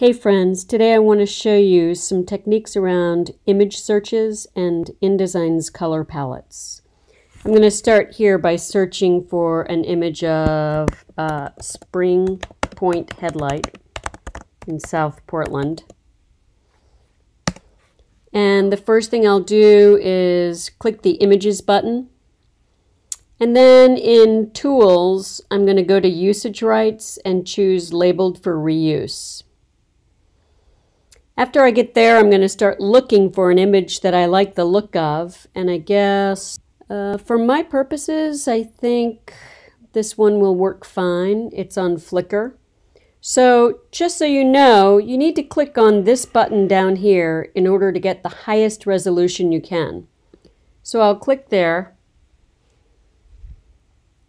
Hey friends, today I want to show you some techniques around image searches and InDesign's color palettes. I'm going to start here by searching for an image of uh, Spring Point headlight in South Portland. And the first thing I'll do is click the Images button. And then in Tools, I'm going to go to Usage Rights and choose Labeled for Reuse. After I get there, I'm going to start looking for an image that I like the look of. And I guess uh, for my purposes, I think this one will work fine. It's on Flickr. So just so you know, you need to click on this button down here in order to get the highest resolution you can. So I'll click there.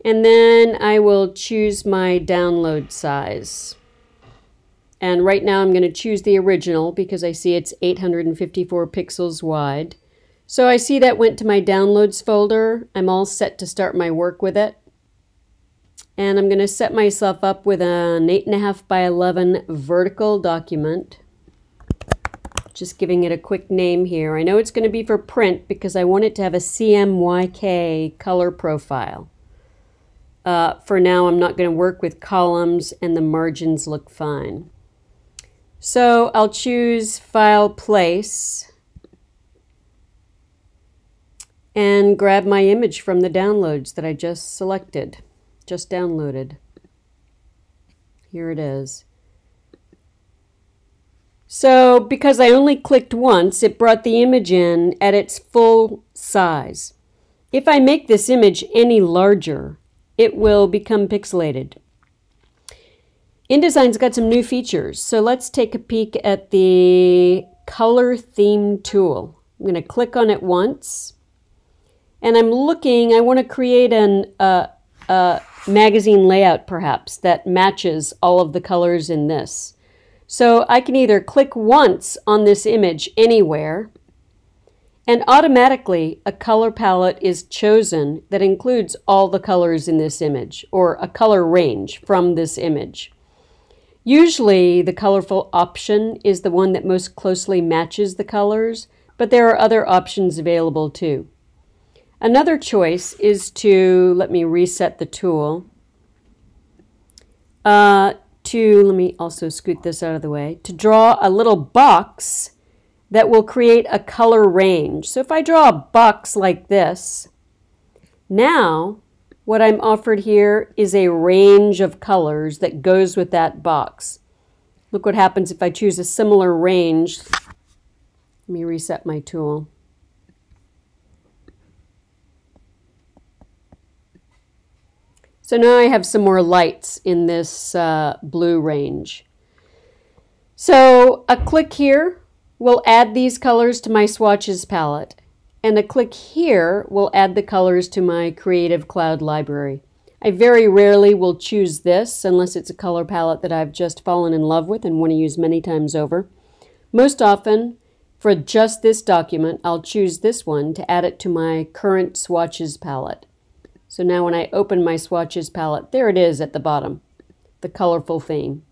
And then I will choose my download size. And right now I'm going to choose the original because I see it's 854 pixels wide. So I see that went to my downloads folder. I'm all set to start my work with it. And I'm going to set myself up with an 8.5 by 11 vertical document. Just giving it a quick name here. I know it's going to be for print because I want it to have a CMYK color profile. Uh, for now, I'm not going to work with columns and the margins look fine. So I'll choose File Place and grab my image from the downloads that I just selected, just downloaded. Here it is. So because I only clicked once, it brought the image in at its full size. If I make this image any larger, it will become pixelated. InDesign's got some new features. So let's take a peek at the color theme tool. I'm going to click on it once. And I'm looking, I want to create an uh, uh, magazine layout perhaps that matches all of the colors in this. So I can either click once on this image anywhere and automatically a color palette is chosen that includes all the colors in this image or a color range from this image. Usually the colorful option is the one that most closely matches the colors, but there are other options available too. Another choice is to, let me reset the tool, uh, to, let me also scoot this out of the way, to draw a little box that will create a color range. So if I draw a box like this, now what I'm offered here is a range of colors that goes with that box. Look what happens if I choose a similar range. Let me reset my tool. So now I have some more lights in this uh, blue range. So a click here will add these colors to my swatches palette and a click here will add the colors to my Creative Cloud library. I very rarely will choose this unless it's a color palette that I've just fallen in love with and want to use many times over. Most often, for just this document, I'll choose this one to add it to my current swatches palette. So now when I open my swatches palette, there it is at the bottom, the colorful theme.